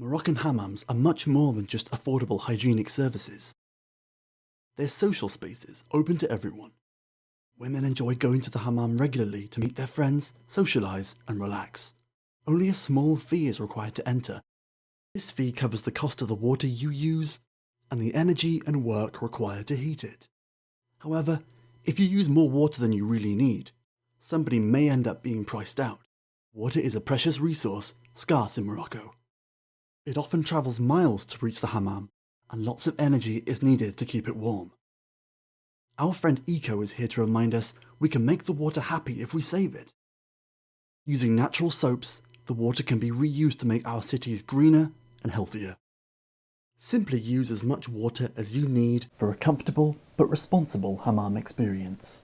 Moroccan hammams are much more than just affordable hygienic services. They're social spaces open to everyone. Women enjoy going to the hammam regularly to meet their friends, socialise and relax. Only a small fee is required to enter. This fee covers the cost of the water you use and the energy and work required to heat it. However, if you use more water than you really need, somebody may end up being priced out. Water is a precious resource, scarce in Morocco. It often travels miles to reach the hammam, and lots of energy is needed to keep it warm. Our friend Eco is here to remind us we can make the water happy if we save it. Using natural soaps, the water can be reused to make our cities greener and healthier. Simply use as much water as you need for a comfortable but responsible hammam experience.